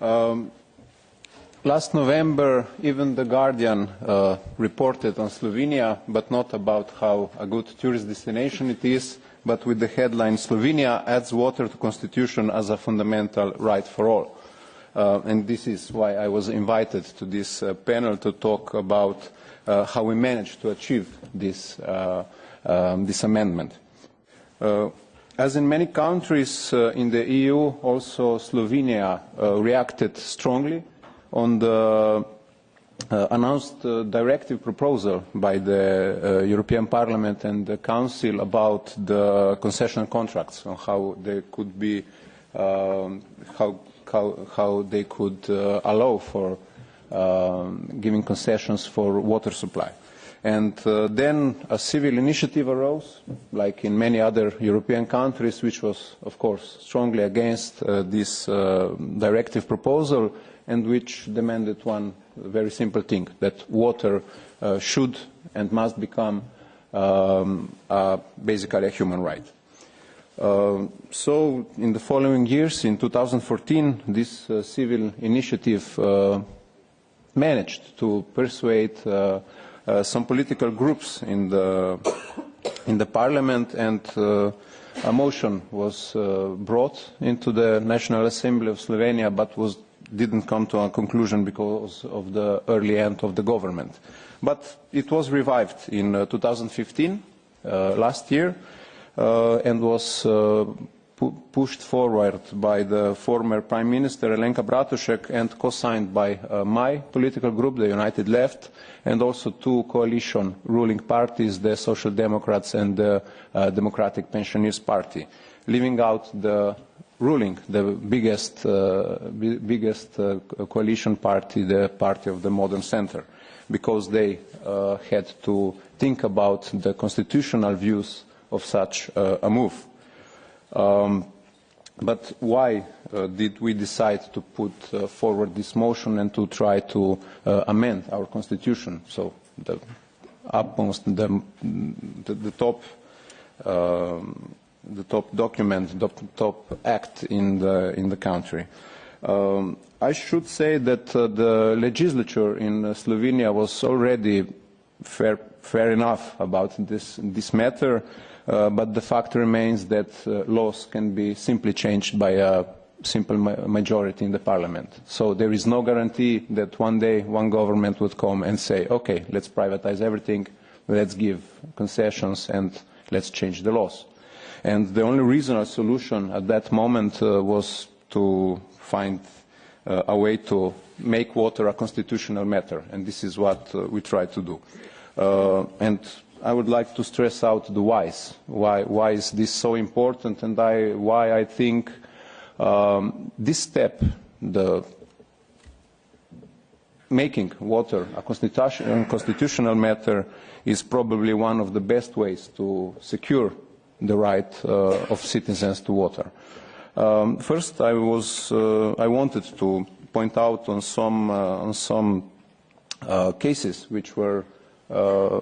Um, last November, even The Guardian uh, reported on Slovenia, but not about how a good tourist destination it is, but with the headline, Slovenia adds water to constitution as a fundamental right for all. Uh, and this is why I was invited to this uh, panel to talk about uh, how we managed to achieve this, uh, um, this amendment. As in many countries uh, in the EU, also Slovenia uh, reacted strongly on the uh, announced uh, directive proposal by the uh, European Parliament and the Council about the concession contracts and how they could be, um, how, how, how they could uh, allow for um, giving concessions for water supply. And uh, then a civil initiative arose, like in many other European countries, which was, of course, strongly against uh, this uh, directive proposal and which demanded one very simple thing, that water uh, should and must become um, basically a human right. Uh, so in the following years, in 2014, this uh, civil initiative uh, managed to persuade some political groups in the, in the parliament and uh, a motion was uh, brought into the National Assembly of Slovenia but was, didn't come to a conclusion because of the early end of the government. But it was revived in uh, 2015, uh, last year, uh, and was uh, pu pushed forward by the former Prime Minister Alenka Bratušek and co-signed by uh, my political group, the United Left, and also two coalition ruling parties, the Social Democrats and the uh, Democratic Pensioners Party, leaving out the ruling, the biggest, uh, biggest uh, coalition party, the party of the modern center, because they uh, had to think about the constitutional views of such uh, a move. Um, but why uh, did we decide to put uh, forward this motion and to try to uh, amend our constitution? So the the, the, the top, um, the top document, the top act in the in the country. Um, I should say that uh, the legislature in uh, Slovenia was already fair, fair enough about this this matter but the fact remains that uh, laws can be simply changed by a simple ma majority in the parliament. So there is no guarantee that one day one government would come and say, okay, let's privatize everything, let's give concessions and let's change the laws. And the only reasonable solution at that moment uh, was to find uh, a way to make water a constitutional matter, and this is what uh, we try to do. Uh, and I would like to stress out the whys. Why, why is this so important and I, why I think um, this step, the making water a constitutional matter is probably one of the best ways to secure the right uh, of citizens to water. Um, first, I, was, uh, I wanted to point out on some, uh, on some uh, cases which were uh,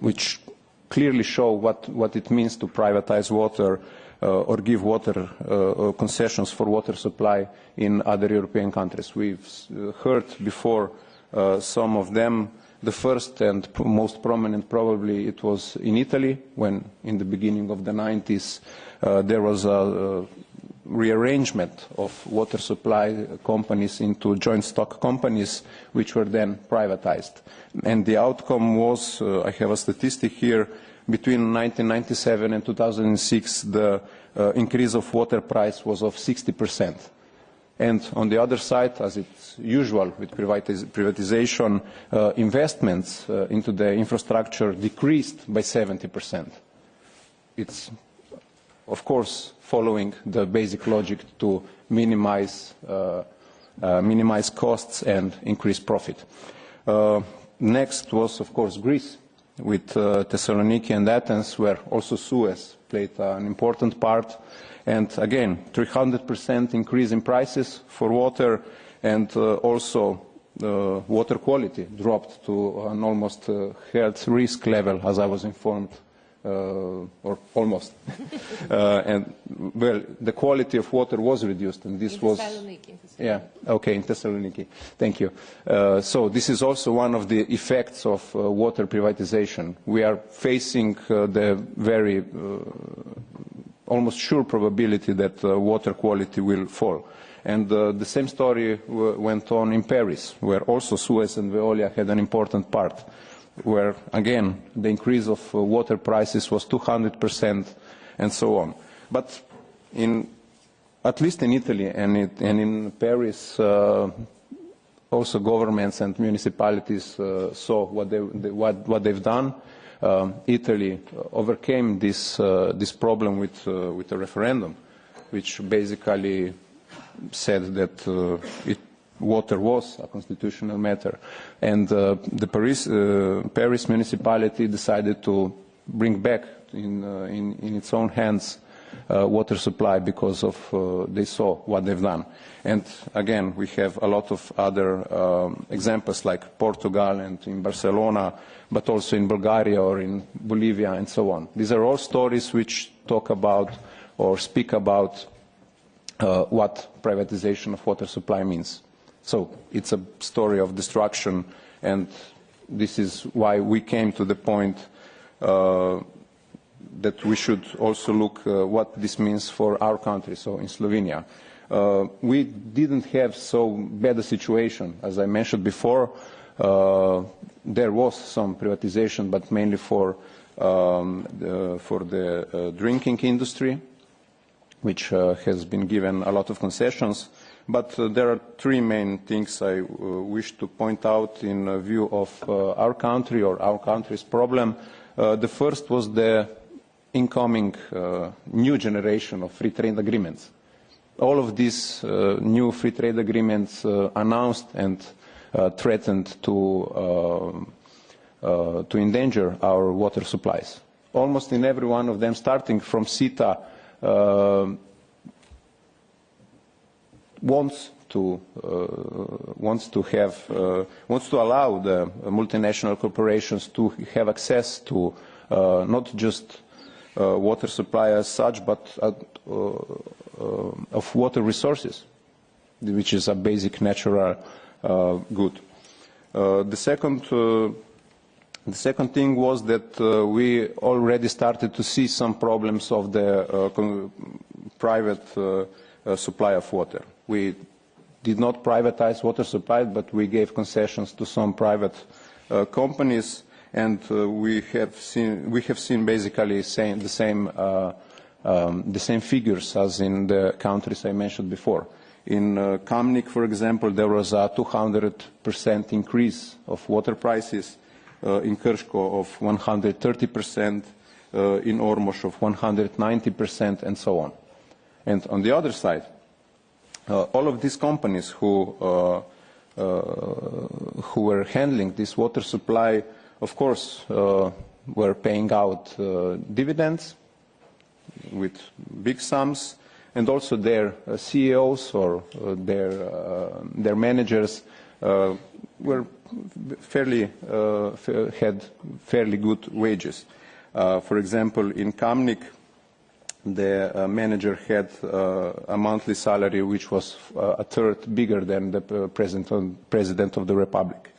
which clearly show what, what it means to privatize water uh, or give water uh, concessions for water supply in other European countries. We've uh, heard before uh, some of them. The first and most prominent probably it was in Italy when in the beginning of the 90s uh, there was a, a rearrangement of water supply companies into joint stock companies, which were then privatized. And the outcome was, uh, I have a statistic here, between 1997 and 2006, the uh, increase of water price was of 60%. And on the other side, as it's usual with privatiz privatization, uh, investments uh, into the infrastructure decreased by 70%. It's, of course, following the basic logic to minimize, uh, uh, minimize costs and increase profit. Uh, next was, of course, Greece with uh, Thessaloniki and Athens, where also Suez played an important part. And again, 300% increase in prices for water and uh, also uh, water quality dropped to an almost health risk level, as I was informed or almost. uh, and well, the quality of water was reduced, and this in was Thessaloniki, in Thessaloniki. yeah okay in Thessaloniki. Thank you. Uh, so this is also one of the effects of uh, water privatization. We are facing uh, the very uh, almost sure probability that uh, water quality will fall. And uh, the same story w went on in Paris, where also Suez and Veolia had an important part where, again, the increase of uh, water prices was 200% and so on. But in, at least in Italy and, it, and in Paris, uh, also governments and municipalities uh, saw what, they, they, what, what they've done. Um, Italy overcame this, uh, this problem with, uh, with a referendum, which basically said that uh, it water was a constitutional matter. And uh, the Paris, uh, Paris municipality decided to bring back in, uh, in, in its own hands uh, water supply because of uh, they saw what they've done. And again, we have a lot of other um, examples like Portugal and in Barcelona, but also in Bulgaria or in Bolivia and so on. These are all stories which talk about or speak about uh, what privatization of water supply means. So it's a story of destruction, and this is why we came to the point uh, that we should also look uh, what this means for our country, so in Slovenia. Uh, we didn't have so bad a situation. As I mentioned before, uh, there was some privatization, but mainly for, um, the, for the uh, drinking industry, which uh, has been given a lot of concessions. But uh, there are three main things I uh, wish to point out in uh, view of uh, our country or our country's problem. Uh, the first was the incoming new generation of free trade agreements. All of these new free trade agreements announced and threatened to, to endanger our water supplies. Almost in every one of them, starting from CETA, wants to uh, wants to have uh, wants to allow the multinational corporations to have access to uh, not just water supply as such, but of water resources, which is a basic natural good. The second. The second thing was that uh, we already started to see some problems of the uh, private uh, supply of water. We did not privatize water supply, but we gave concessions to some private uh, companies, and uh, we have seen we have seen basically same, the same uh, um, the same figures as in the countries I mentioned before. In uh, Kamnik, for example, there was a 200% increase of water prices. Uh, in Krško of 130%, uh, in Ormož of 190%, and so on. And on the other side, all of these companies who, uh, uh, who were handling this water supply, of course, uh, were paying out uh, dividends with big sums, and also their uh, CEOs or uh, their, uh, their managers uh, were fairly, uh, had fairly good wages. Uh, for example, in Kamnik, the uh, manager had uh, a monthly salary which was uh, a third bigger than the uh, president, president of the republic.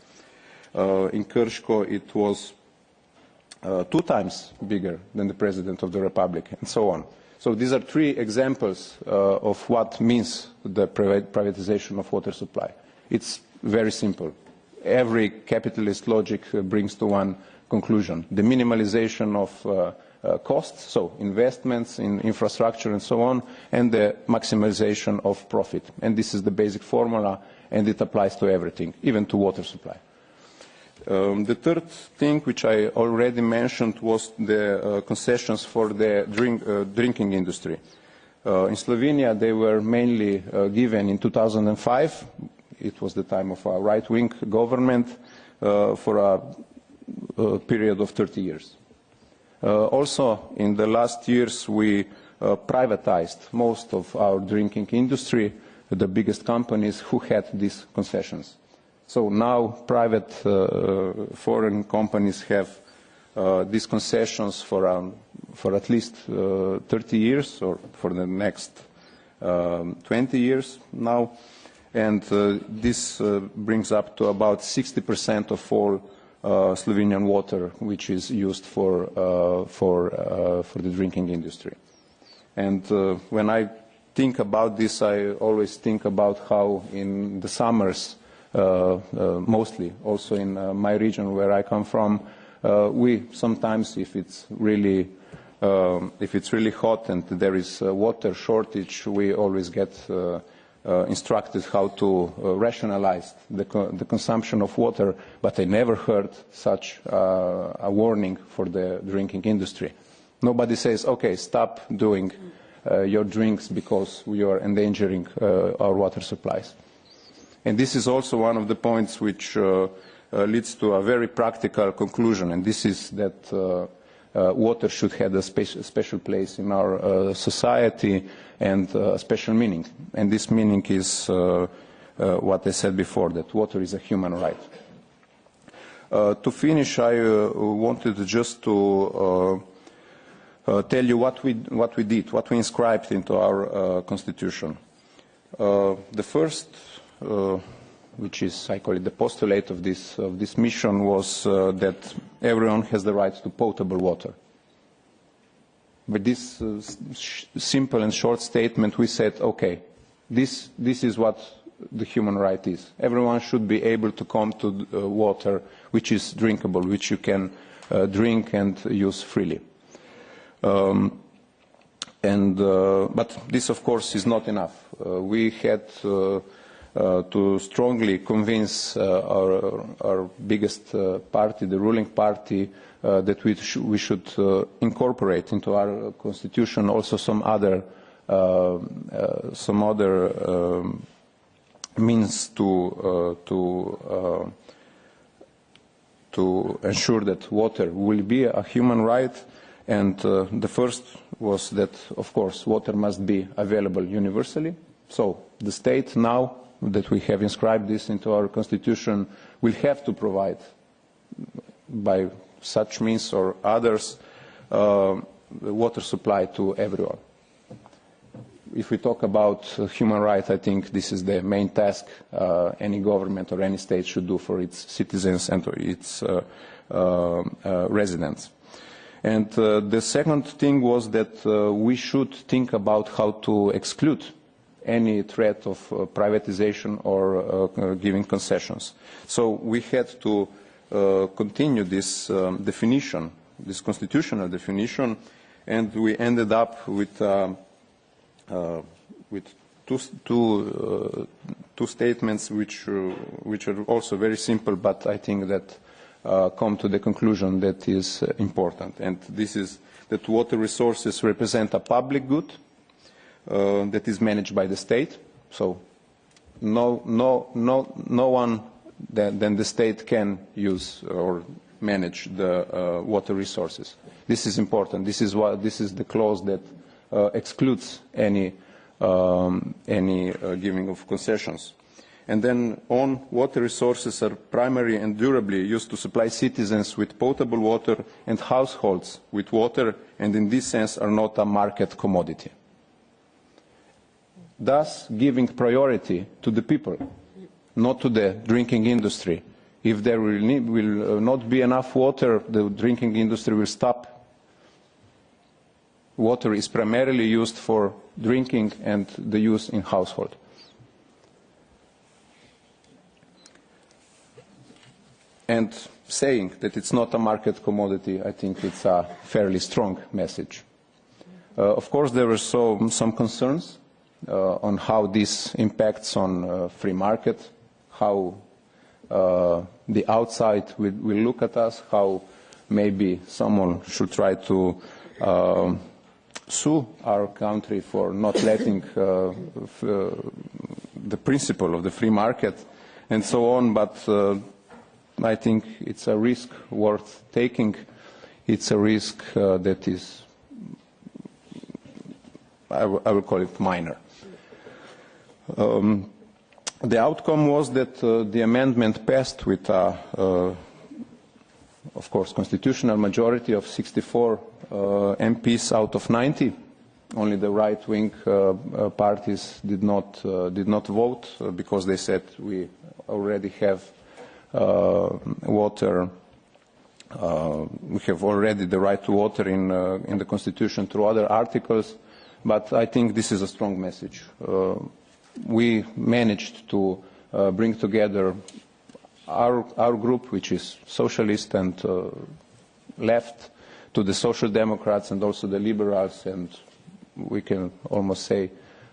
Uh, in Krško, it was uh, two times bigger than the president of the republic, and so on. So these are three examples of what means the privatization of water supply. It's very simple. Every capitalist logic brings to one conclusion. The minimalization of uh, uh, costs, so investments in infrastructure and so on, and the maximization of profit. And this is the basic formula, and it applies to everything, even to water supply. Um, the third thing, which I already mentioned, was the uh, concessions for the drink, uh, drinking industry. Uh, in Slovenia, they were mainly uh, given in 2005. It was the time of a right-wing government for a, a period of 30 years. Uh, also, in the last years, we uh, privatized most of our drinking industry, the biggest companies who had these concessions. So now private uh, foreign companies have uh, these concessions for, um, for at least uh, 30 years or for the next um, 20 years now. And uh, this uh, brings up to about 60% of all uh, Slovenian water which is used for, uh, for, uh, for the drinking industry. And uh, when I think about this, I always think about how in the summers, uh, uh, mostly also in uh, my region where I come from, uh, we sometimes, if it's really um, if it's really hot and there is a water shortage, we always get uh, uh, instructed how to uh, rationalize the, co the consumption of water, but I never heard such uh, a warning for the drinking industry. Nobody says, okay, stop doing uh, your drinks because we are endangering uh, our water supplies. And this is also one of the points which uh, uh, leads to a very practical conclusion, and this is that uh, uh, water should have a spe special place in our uh, society and uh, a special meaning. And this meaning is uh, uh, what I said before, that water is a human right. Uh, to finish, I uh, wanted just to uh, uh, tell you what we, what we did, what we inscribed into our uh, constitution. Uh, the first uh, which is, I call it the postulate of this, of this mission, was uh, that everyone has the right to potable water. With this uh, simple and short statement, we said, okay, this, this is what the human right is. Everyone should be able to come to uh, water which is drinkable, which you can uh, drink and use freely. Um, and, uh, but this, of course, is not enough. Uh, we had to strongly convince uh, our, our biggest uh, party, the ruling party, uh, that we, sh we should uh, incorporate into our constitution also some other, uh, uh, some other um, means to, uh, to, uh, to ensure that water will be a human right. And uh, the first was that, of course, water must be available universally. So the state now that we have inscribed this into our constitution will have to provide by such means or others uh, water supply to everyone. If we talk about uh, human rights, I think this is the main task uh, any government or any state should do for its citizens and its uh, uh, uh, residents. And the second thing was that we should think about how to exclude any threat of uh, privatization or uh, uh, giving concessions. So we had to continue this um, definition, this constitutional definition, and we ended up with, with two, two, uh, two statements which, uh, which are also very simple, but I think that uh, come to the conclusion that is important. And this is that water resources represent a public good, uh, that is managed by the state. So no, no, no, no one than, the state can use or manage the uh, water resources. This is important. This is, what, this is the clause that uh, excludes any, um, any uh, giving of concessions. And then on water resources are primary and durably used to supply citizens with potable water and households with water and in this sense are not a market commodity thus giving priority to the people, not to the drinking industry. If there will, need, will uh, not be enough water, the drinking industry will stop. Water is primarily used for drinking and the use in household. And saying that it's not a market commodity, I think it's a fairly strong message. Uh, of course, there were so, some concerns on how this impacts on uh, free market, how uh, the outside will, will look at us, how maybe someone should try to uh, sue our country for not letting uh, uh, the principle of the free market and so on, but uh, I think it's a risk worth taking. It's a risk uh, that is, I, I will call it minor. Um, the outcome was that uh, the amendment passed with uh, of course, constitutional majority of 64 uh, MPs out of 90. Only the right-wing uh, uh, parties did not, uh, did not vote because they said we already have water we have already the right to water in, in the Constitution through other articles, but I think this is a strong message. Uh, we managed to uh, bring together our, our group, which is socialist and uh, left, to the social democrats and also the liberals, and we can almost say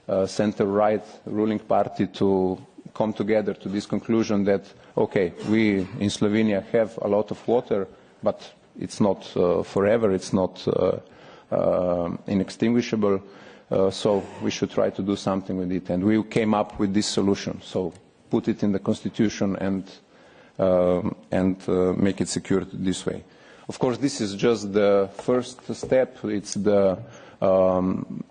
uh, center-right ruling party to come together to this conclusion that, okay, we in Slovenia have a lot of water, but it's not uh, forever, it's not uh, inextinguishable, uh, so we should try to do something with it. And we came up with this solution, so put it in the constitution and, uh, and uh, make it secured this way. Of course, this is just the first step. It's the um,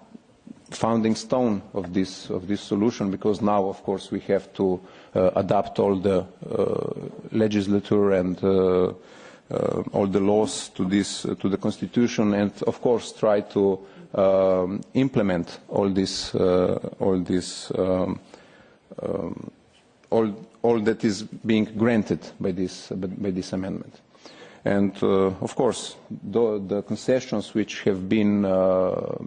founding stone of this, of this solution because now, of course, we have to uh, adapt all the uh, legislature and uh, uh, all the laws to this uh, to the constitution and of course try to um, implement all this uh, all this um, um, all all that is being granted by this by this amendment. And uh, of course the, the concessions which have been uh, uh,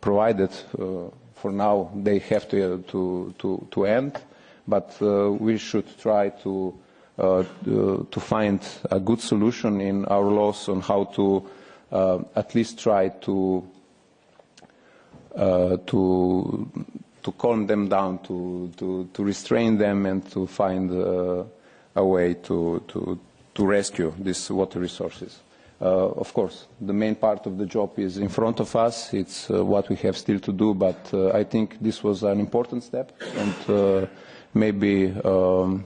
provided uh, for now they have to to to, to end but uh, we should try to uh, to find a good solution in our laws on how to uh, at least try to uh, to to calm them down, to, to, to restrain them, and to find uh, a way to, to, to rescue these water resources. Uh, of course, the main part of the job is in front of us. It's uh, what we have still to do, but uh, I think this was an important step, and uh, maybe um,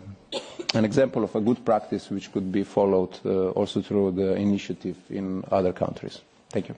an example of a good practice which could be followed uh, also through the initiative in other countries. Thank you.